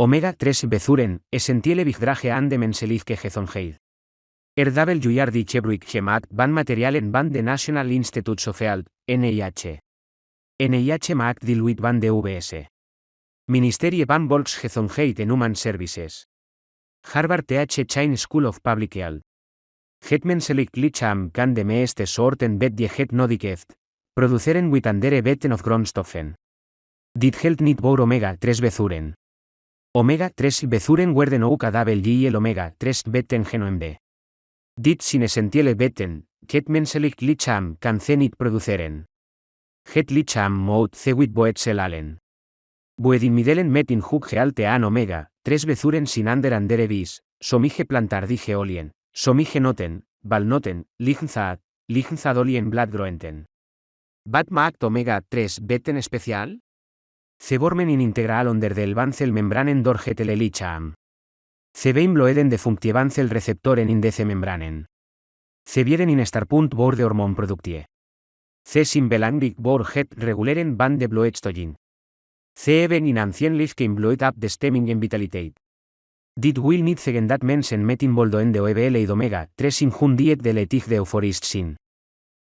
Omega 3 Bezuren, essentiele Vigdrage an de Menselifke Gezonheid. Er W. die Chebruik Gemat van Materialen van de National Institute Health, NIH. NIH Mac Diluit van de VS. Ministerie van Volks Gezonheid en Human Services. Harvard TH Chain School of Public Health. Het menselijk lichaam kan de meeste soorten bet je het nodig heeft. Produceren wit andere wetten of grondstoffen. Dit geldt niet voor omega-3 bezuren. Omega-3 bezuren worden ook adabel y el omega-3 betten genoemd. Dit sin essentiële betten, het menselijk ze niet produceren. Het lichaam moet ze wit boetsel allen. Buedimidelen metin huk gealte an omega, 3 bezuren sin ander andere vis, somige plantardige olien, somige noten, valnoten, lignzaad, lignzaadolien bladgroenten. Bat maakt omega 3 betten especial? Se vormen in integral onder del vancel membranen dorget el lichaam. Se vein bloeden de functievancel receptoren in deze membranen. Se vieren in starpunt bord de hormonproductie. Se simbelandic bor het reguleren van de bloedstoyin. Se even in ancienlich in bloed up de stemming en vitaliteit. Dit will niet zeggen dat mensen met involdoen de OEBL y omega 3 in hun diet de letig de euforist sin.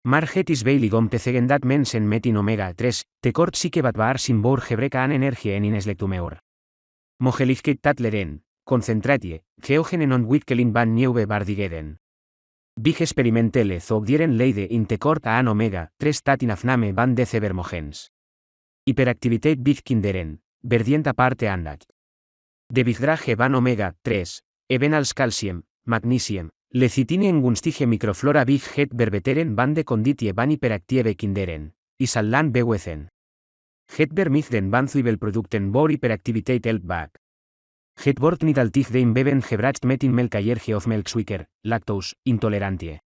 Margetis veiligom te zeggen dat mensen met in omega 3, tekort zieke wat waar sin bor gebrek aan energie en in eslectumeur. Mogelichkeit dat leren, concentratje, geogenen on witkelin van nieuwe waardigheden. Big experimentele zogdieren leide in tekort aan omega 3 tat in afname van de vermogens. Hiperactiviteit big kinderen, verdienta parte andat. De bigdrage van omega 3, even als calcium, magnesium, lecitine en gunstige microflora big het verbeteren van de conditie van hiperactieve kinderen, y sallan bewecen. Het vermigden van zuibelproducten voor hiperactiviteit helpback. Het wordt niet altijd de inbeben gebracht met in melkallergie of melkswicker, lactose, intolerantie.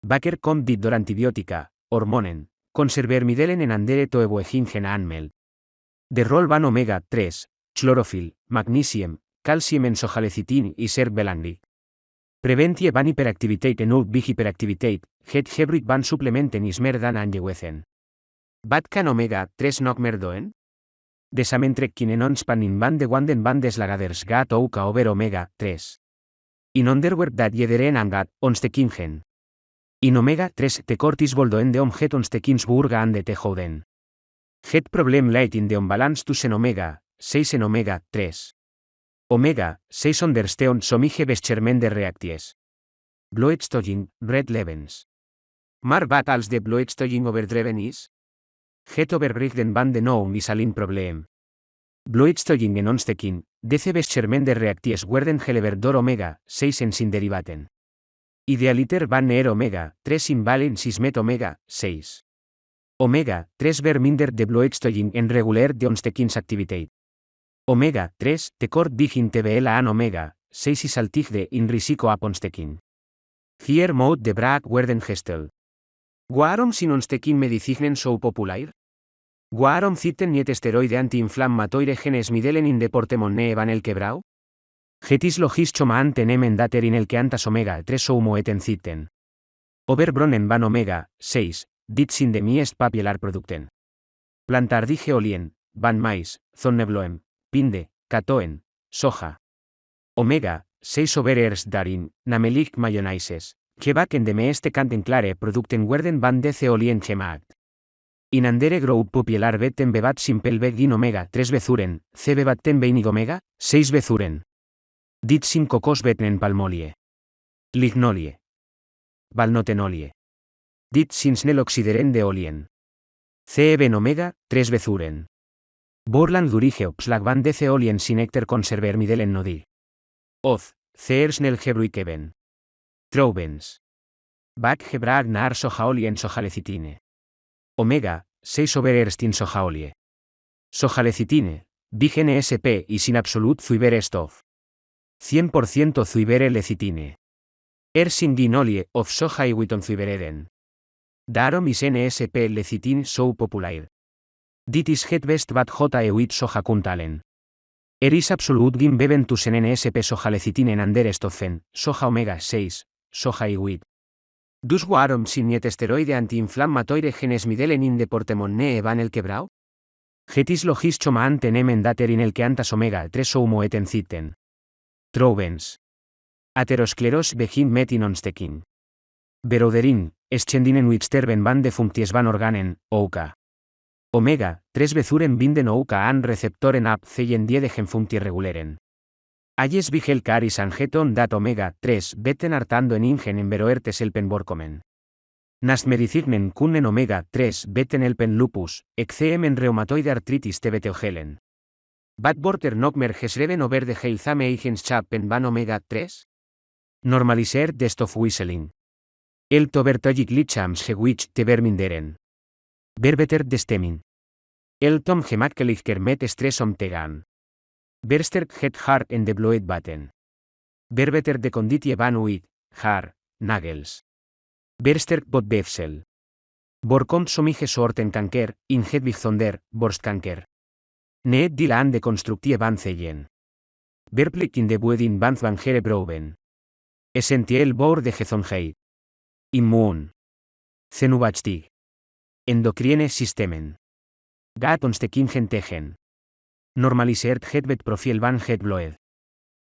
Bakker komt dit door antibiotica, hormonen, conservermidelen en andere toeboegingen aanmel. De rol van omega 3, chlorofil, magnesium, calcium en sojalecitine y serbelandic. Preventie van hiperactiviteit en ook big hiperactiviteit, het gebruik van supplementen is meer dan aangewezen. Wat kan omega 3 nog meer doen? Desamentrek kinenons panin van de wanden van deslagaders gat ouka over omega 3. In onderwerp dat jederen angat, kingen. In omega 3 tekortis voldoen de om het onstekinsburga an de tejoden. Het probleem leidt in de onbalans tussen omega 6 en omega 3. Omega 6 ondersteun somige beschermende reacties. Bloedstoying, red levens. Maar wat als de bloedstoying overdreven is? Het overbrigden van de nou is alin probleem. Bloedstoying en onstekin, deze beschermende reacties worden geleverd door omega 6 en sin derivaten. Idealiter van neer omega 3 in valen 6 met omega 6. Omega 3 ver minder de bloedstoying en regular de onstekins activiteit. Omega 3 tekort digin TBL an omega 6 is altigde in risico a onstekin. Hier mode de braak werden gestel. Waarom sin onstekin medicinen so popular? Waarom zitten niet esteroide anti-inflammatoire genes midelen in de portemonnee van el quebrau? Getis logis chomaan tenemen dater in el que antas omega 3 soumoeten zitten. Overbronnen van omega 6, dit sin de miest papielar producten. Plantardige olien, van mais, zonnebloem, pinde, catoen, soja. Omega 6 overers darin, namelik mayonaises, que en de meeste kanten clare producten werden van de olien gemaakt. In andere grow popielar betten bebat simpel begin omega 3 bezuren, c bebatten beinig omega 6 bezuren. Dit sin cocos betnen palmolie. Lignolie. Valnotenolie. Dit sin snel de olien. C ben omega 3 bezuren. Borland durige opslag van de olien sin ecter conserver midelen nodi. Oz, ceer snel gebruikeben. Troubens. Gebrag nar sojaolien sojalecitine. Omega, 6 over erstin sojaolie. Sojalecitine, Big NSP y sin absolut zuiber stof. 100% zuibere lecitine. Ersin ginolie of soja y witon zuibereden. Darom is NSP lecitine so popular. Dit is het best wat j ewit soja kuntalen. Eris absolut gin beben tusen NSP soja lecitine en ander estofen, soja omega 6, soja y wit. Dus waarom sin niet esteroide anti-inflammatoire genes midelen in de portemonnee van el quebrau? Getis logis chomaan tenemen daterin el que antas omega 3 oumo eten citen. Troubens. Ateroscleros begin metin onstekin. Beroderin, eschendinen wixterben van de functies van organen, ouka. Omega, 3 bezuren binden ouka an receptoren ap ceyen die de genfunctie reguleren. Ayes vigel caris angeton dat omega 3 beten artando en ingen en veroertes el penborcomen. Nast medicignen kunnen omega 3 beten el pen lupus, exceem en reumatoide artritis tebeteogelen. Bat borter nokmer gesreven over de heilzame eigens chap pen van omega 3? Normaliser destof whistling. El tobertogic lichams gewich te verminderen. Berbeter destemin. El tom gemakkelichter met stress om tegan. Bersterk het har en de bloed baten. Berbeter de conditie van uit, har, nagels. Bersterk bot befsel. Borkom somige soorten kanker, in het bijzonder, borstkanker. Neet dilaan de constructie van zeyen. Berplik in de buedin van van gere broven. Essentieel boor de gezondheid. Immuun. Zenubachtig. Endocrine systemen. Gat onstekin tegen. Normalisert het profiel van het bloed.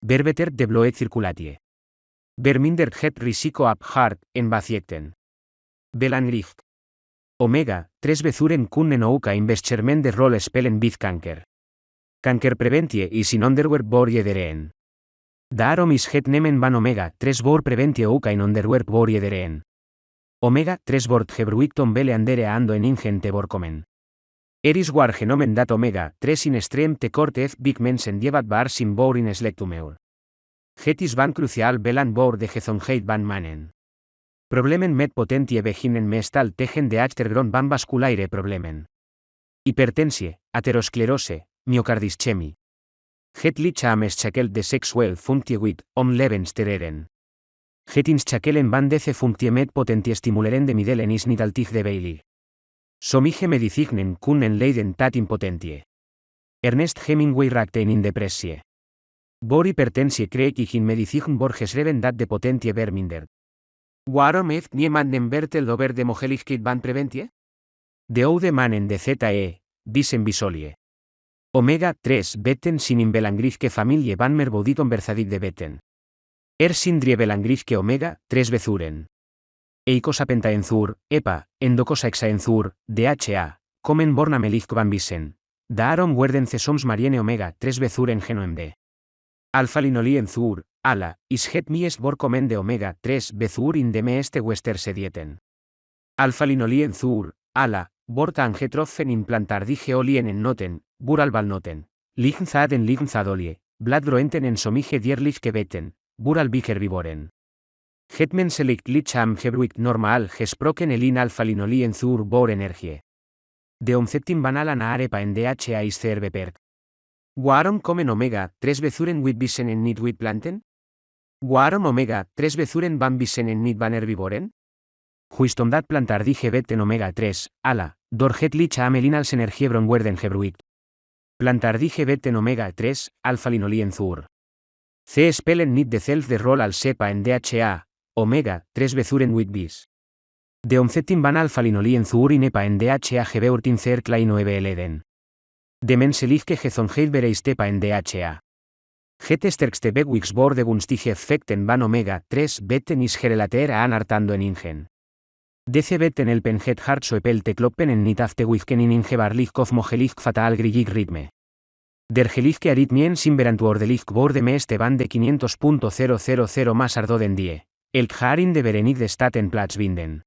Berbeter de bloed circulatie. Verminder het risico ab hart en vaciecten. Belanricht. Omega, 3 bezuren kunnen ouka investerment de rol spelen bit kanker. Kanker preventie is in onderwerp bor jederen. Daarom is het nemen van omega 3 bor preventie ouka in onderwerp jederen. Omega 3 bord gebruikton bele andere ando en ingente borkomen. Eris war genomen dat omega 3 in extrem te cortez big mensen llevat bar sin bor in slectumeur. Getis van crucial belan bor de gezonheit van manen. Problemen met potentie beginen mestal tegen de achtergrond van vasculaire problemen. Hipertensie, aterosclerose, myocardischemi. Het lichaam is chakel de sexual functie wit, om levenstereren. Het inschakelen van deze functie met potentie stimuleren de midelen is niet altig de Bailey. Somige medicignen kunnen leiden tat impotentie. Ernest Hemingway rakten in depressie. Bor hipertensie kreeg ik in medicign borgesreven dat de potentie vermindert. Waarom heeft niemand een vertel over de mogelijkheid van preventie? De oude mannen de ZE, dicen bisolie. Omega 3 beten sin inbelangrifke familie van merboditon verzadit de beten. Er sindrie belangrifke omega 3 bezuren. Eicosa pentaenzur, EPA, endocosa hexaenzur, DHA, comen borna melik van bisen. Daarom werden cesoms mariene omega 3 bezuren genoem de. Alfa-linolí enzur, ala, is het mies borcomen de omega 3 bezur in de meeste wester sedieten. Alfa-linolí enzur, ala, borta angetrofen implantar dije olien en noten, bural valnoten. Lignzad en lignzadolie, bladroenten en somige dierlich beten, bural biger vivoren. Hetmen selikt licham gebruikt normal gesproken elin alfa-linolí enzur bor energie. De omceptim banala na arepa en DHA is perk. Waarom comen omega 3 bezuren wit bisen en nit wit planten? Waarom omega 3 bezuren van bisen en nit van herbivoren? Juistomdat plantar dije beten omega 3, ala, dorget licha amelin als energiebron werden gebruikt. Plantar dije beten omega 3, alfa linolien zur. C spelen nit de zelf de rol al sepa en DHA, omega 3 bezuren wit bis. De omcetin van alfa linolien zur in epa en DHA gebeurtin cer kleino ebeleden. De menselifke gezonheit bereistepa en DHA. Het sterkste bewix borde gunstige effecten van omega 3 beten is gerelater aan artando en ingen. Deze beten el penjet hart soepel tekloppen en nitafte wizken in inge barlich kof mogelicht fatal grillig ritme. Der gelikke aritmien simberantu ordelicht borde meeste van de 500.000 más ardoden die. El harin de berenid de staten plats binden.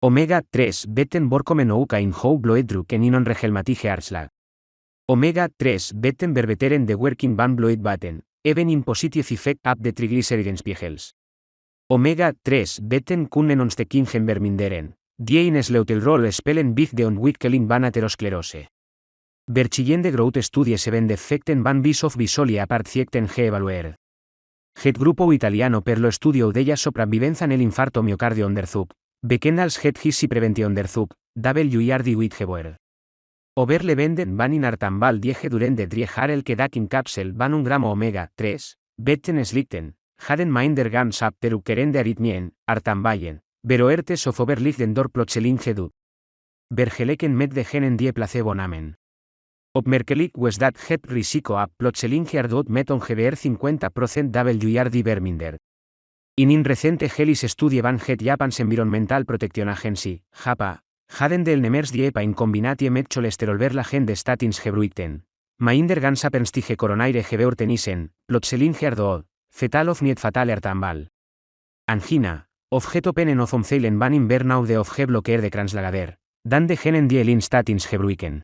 Omega 3 beten borkomen ouka in hou bloedruk en inon regelmatige arslag. Omega 3 beten verbeteren de working van bloed baten, even in positive effect up de triglyceridenspiegels. Omega 3 beten kunnen ons de kingen verminderen, die in sleutelrol spelen big de ontwikkeling van aterosclerose. Berchillende growth studies even defecten van vis of bisolia apart ge evaluer. Het grupo italiano per lo studio della sopravvivenza nell'infarto miocardio onderzoek, bekend als het hissi preventie onderzoek, WIRD Witgeboer. Overle venden van in artambal diege durende driejar el que in capsel van un gramo omega 3, betten slikten, haden minder gans ap de aritmien, artambayen, beroertes of overlichten dor plotselin gedut. Bergeleken met de genen die placebo namen. Opmerkelijk was dat het risico a plotseling geardoot met ongeveer 50% WYRD verminder. In een recente gelis studie van het Japans Environmental Protection Agency, JAPA, hadden deelnemers die EPA in combinatie met cholesterolverlagen de statins gebruikten. Mainder coronaire gebeurtenissen, plotseling geardoot, fetal of niet fatal ertambal. Angina, of het openen of omzeilen van in burn-out de of gebloqueer de kranslagader, dan de genen die statins gebruiken.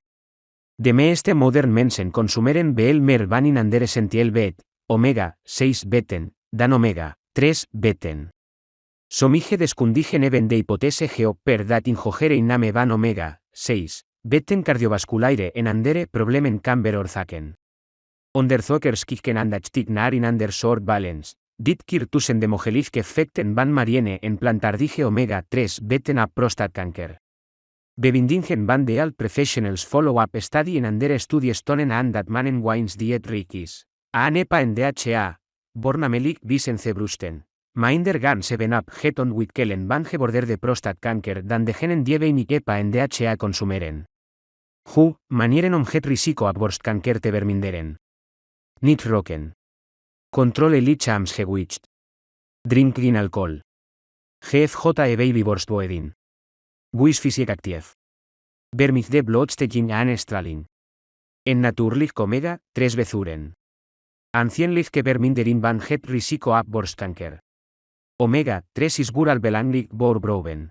De meeste modern mensen consumeren veel meer van in andere essentieel bet, omega 6 beten, dan omega 3 beten. Somige deskundigen even de hipotese geo per dat ingogere iname van omega 6 beten cardiovasculaire en andere problemen camber orzaken. Onderzoekers kijken aandachtig naar in ander soort balance, dit keer tussen de mogelijke effecten van mariene en plantardige omega 3 beten a prostatkanker. Bevindingen van de al professionals follow-up study en andere studies tonen aan dat mannen wines diet rikis. ANEPA en DHA, bornamelik visen zebrusten. Minder gan 7-up geton witkelen van geborder de prostatkanker dan de genen dieve y kepa en DHA consumeren. Hu, manieren om het risico a borstkanker te verminderen. Nit roken. Controle lichams gewicht. Drink gin alcohol. GFJ e baby borstboedin. Buis fysiek actief. Vermith de bloodstaking an straling. En naturlich omega, 3 bezuren. Ancienlich que verminderen van het risico a borstkanker. Omega 3 is bural belangrik bor broven.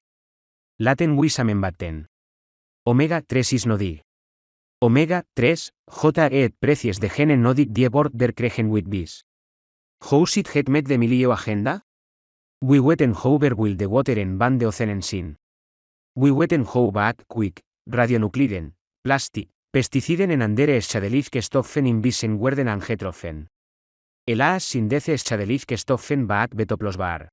Laten wisamen batten. Omega 3 is nodi. Omega 3, J et precies de gene nodig die bord der kregen with bis. How sit het met de milio agenda? We weten hover will the water en van de oceanen sin. We weten how back quick, radionucliden, plastic, pesticiden en andere schadelief que stoffen in bisen werden angetroffen. El as sin dece schadelief que stoffen back betoplos bar.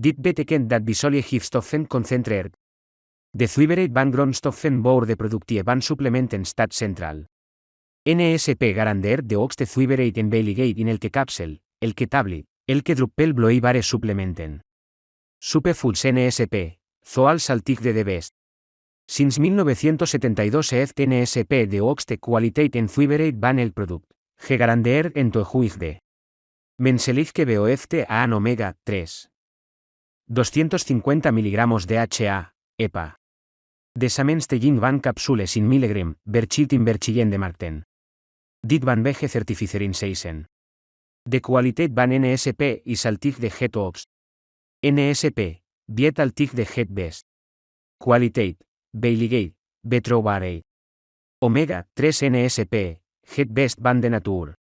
Dit beteken dat bisolie gifstoffen concentreert, De Zuibereit van grondstoffen voor de productie van supplementen stad central. NSP garandeert de hoogste zuiverheid en veiligheid in elke capsel, elke tablet, elke druppel vloeibare supplementen. Superfoods NSP, Zoal Saltig de Best. Sinds 1972 heeft NSP de hoogste kwaliteit en zuiverheid van el product, gegarandeerd en to de. Menselig que BOFT a omega 3. 250 mg de HA, EPA. Desaments tegin van capsules in mg, berchit in berchillen de marten. Dit van vege certificerin seisen. De qualitat van NSP i saltig de het ops. NSP, diet altig de het best. Qualitat, Beiligate, Betrobarei. Omega 3 NSP, het best van de natur.